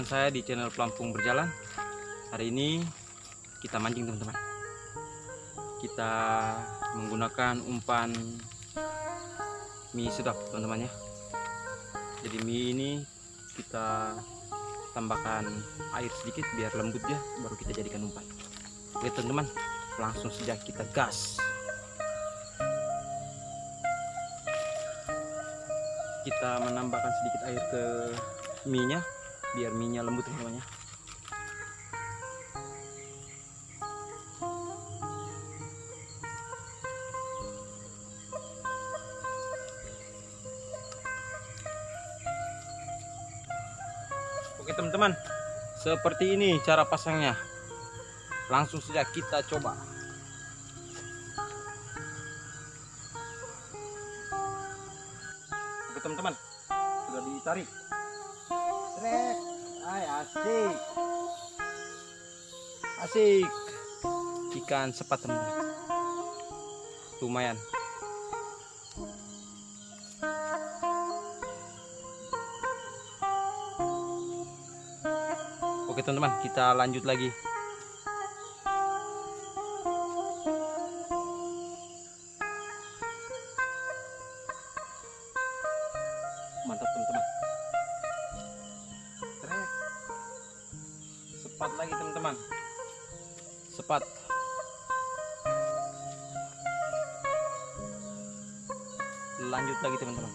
dengan saya di channel Pelampung Berjalan. Hari ini kita mancing teman-teman. Kita menggunakan umpan mie sedap teman-teman ya. Jadi mie ini kita tambahkan air sedikit biar lembut ya, baru kita jadikan umpan. Oke teman-teman, langsung saja kita gas. Kita menambahkan sedikit air ke mie-nya biar mie-nya lembut teman-teman ya. Oke teman-teman, seperti ini cara pasangnya. Langsung saja kita coba. Oke teman-teman, sudah ditarik. Trek, ay asik, asik. Ikan sepat teman-teman. Lumayan. Oke teman-teman, kita lanjut lagi. Teman-teman. Sepat. Lanjut lagi teman-teman.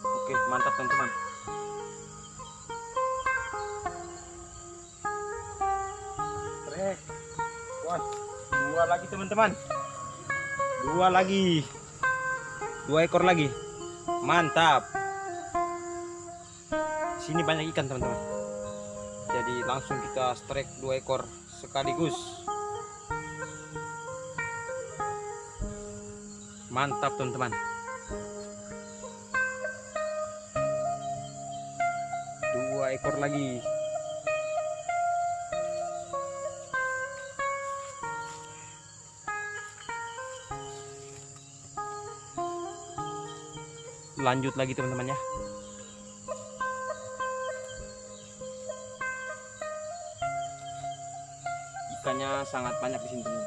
Oke, mantap teman-teman. Dua lagi teman-teman. Dua lagi. Dua ekor lagi. Mantap. Sini banyak ikan teman-teman. Jadi langsung kita strike dua ekor sekaligus. Mantap teman-teman. Dua ekor lagi. Lanjut lagi teman-teman ya. Sangat banyak di sini teman.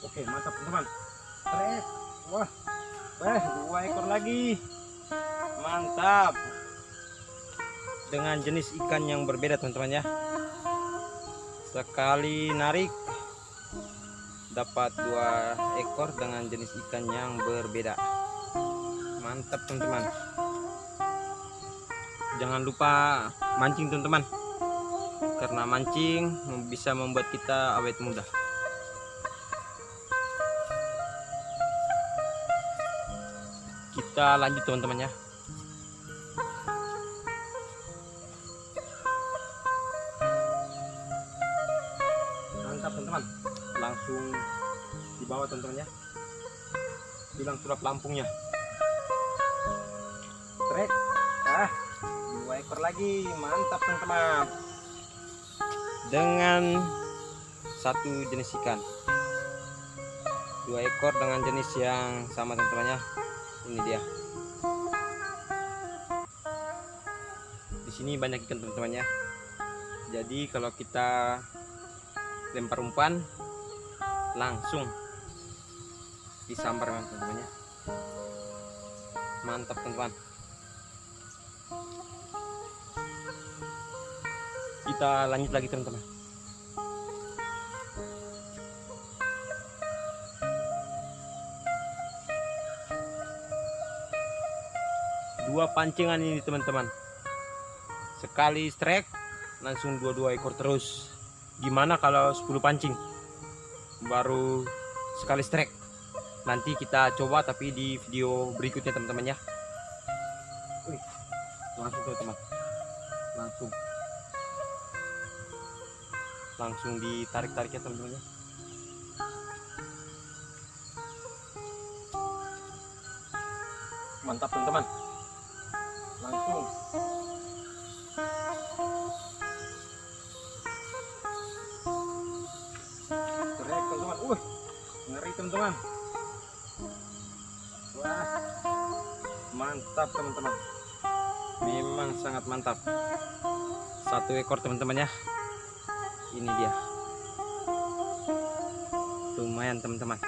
Oke, mantap teman-teman. Trek. Wah. Eh, dua ekor lagi. Mantap. Dengan jenis ikan yang berbeda teman-teman ya. Sekali narik dapat dua ekor dengan jenis ikan yang berbeda. Mantap teman-teman. Jangan lupa mancing teman-teman. Karena mancing bisa membuat kita awet muda. kita lanjut teman-teman ya mantap teman-teman langsung di bawah teman-teman ya bilang sulap lampungnya ekor lagi. Mantap teman-teman. Dengan satu jenis ikan. Dua ekor dengan jenis yang sama teman-teman ya. Ini dia. Di sini banyak ikan teman-teman ya. Jadi kalau kita lempar umpan langsung disambar teman-teman ya. Mantap teman-teman kita lanjut lagi teman-teman. Dua pancingan ini teman-teman. Sekali strike langsung dua-dua ekor terus. Gimana kalau 10 pancing? Baru sekali strike. Nanti kita coba tapi di video berikutnya teman-teman ya. Langsung teman-teman. Langsung langsung ditarik-tarik ya teman-teman mantap teman-teman. Langsung. Teriak teman-teman. Uh ngeri teman-teman. Wah mantap teman-teman. Memang sangat mantap. Satu ekor teman-teman ya ini dia. Lumayan teman-teman.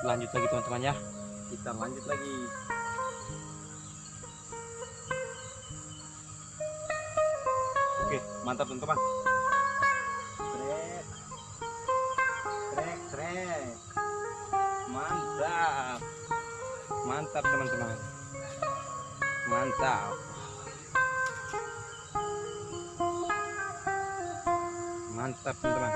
Lanjut lagi teman-teman ya. Kita lanjut lagi. Oke mantap teman-teman mantap teman-teman. Mantap. Mantap teman-teman.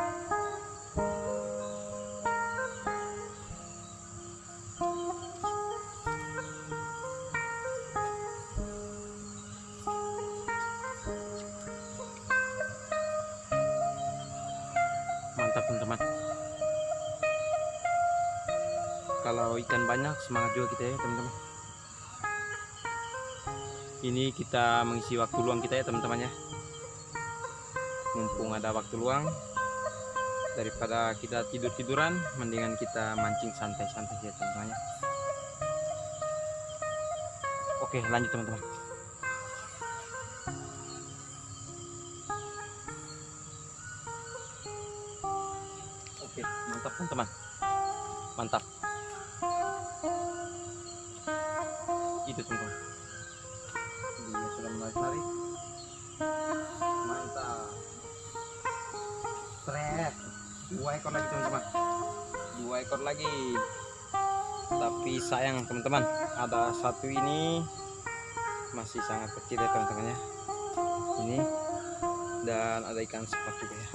Mantap teman-teman kalau ikan banyak semangat juga kita ya teman-teman ini kita mengisi waktu luang kita ya teman-teman ya mumpung ada waktu luang daripada kita tidur-tiduran mendingan kita mancing santai-santai ya teman-teman ya oke lanjut teman-teman Oke, mantap teman-teman. Mantap. Itu teman-teman. Dia sudah mulai. Mantap. Trek. Dua ekor lagi teman-teman. Dua ekor lagi. Tapi sayang teman-teman, ada satu ini masih sangat kecil ya teman-teman ya. Ini dan ada ikan sepat juga ya.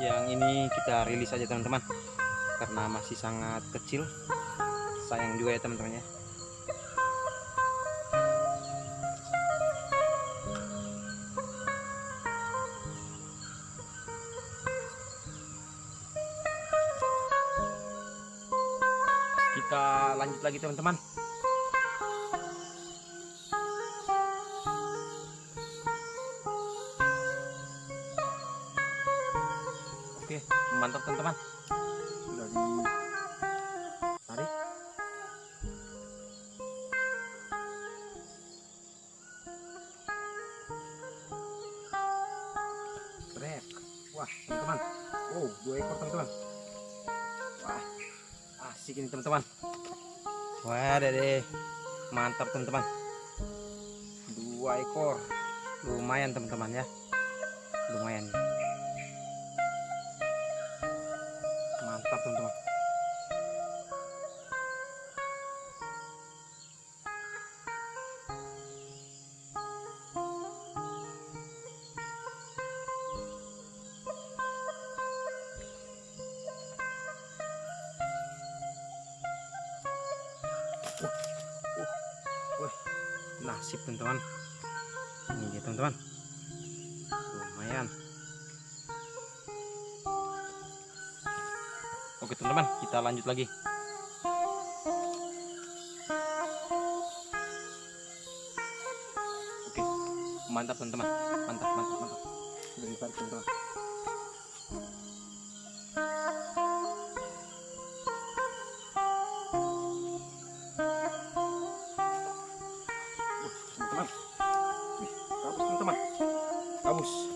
yang ini kita rilis aja teman-teman karena masih sangat kecil. Sayang juga ya teman-teman ya kita lanjut lagi teman-teman. Oke, mantap teman-teman. Di tarik. Trek. Wah, teman-teman. Wow, dua ekor teman-teman. Wah, asik ini teman-teman. Wah, deh. Mantap teman-teman. Dua ekor. Lumayan teman-teman ya. Lumayan. Nasib teman-teman ini dia teman-teman lumayan Oke teman-teman, kita lanjut lagi. Oke, mantap teman-teman, mantap, mantap, mantap. Ditarik teman-teman. Kabus.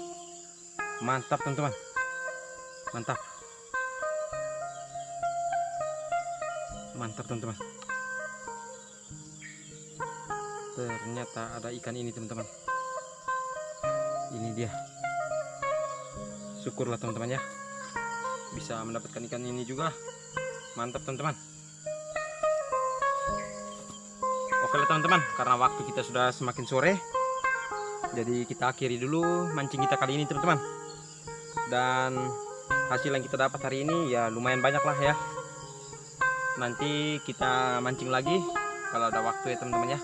Mantap teman-teman, mantap. mantap teman-teman. Ternyata ada ikan ini teman-teman. Ini dia. Syukurlah teman-teman ya. Bisa mendapatkan ikan ini juga. Mantap teman-teman. Oke lah teman-teman. Karena waktu kita sudah semakin sore jadi kita akhiri dulu mancing kita kali ini teman-teman. Dan hasil yang kita dapat hari ini ya lumayan banyak lah ya. Nanti kita mancing lagi kalau ada waktu ya teman-teman ya.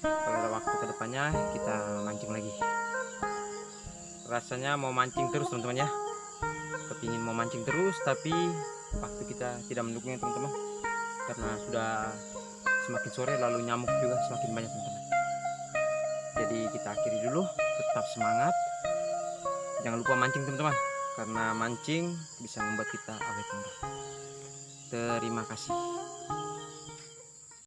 Kalau ada waktu ke depannya kita mancing lagi. Rasanya mau mancing terus teman-teman ya. Kepingin mau mancing terus tapi waktu kita tidak mendukungnya teman-teman. Karena sudah semakin sore lalu nyamuk juga semakin banyak teman-teman jadi kita akhiri dulu. Tetap semangat. Jangan lupa mancing teman-teman. Karena mancing bisa membuat kita awet muda. Terima kasih